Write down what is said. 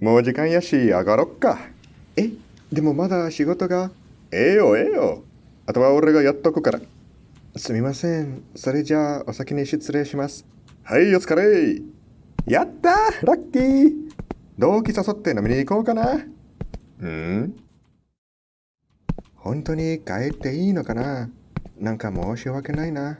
もう時間やし上がろっか。え、でもまだ仕事が？ええよええよ。あとは俺がやっとくから。すみません。それじゃあお先に失礼します。はい、お疲れ。やったラッキー同期誘って飲みに行こうかな。うん？本当に帰っていいのかな？なんか申し訳ないな。